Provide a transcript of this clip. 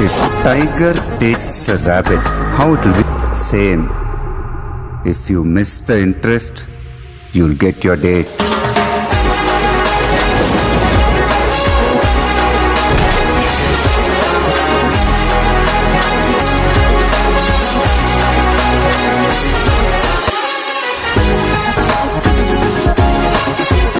If tiger takes a rabbit, how it will be? Same. If you miss the interest, you'll get your date.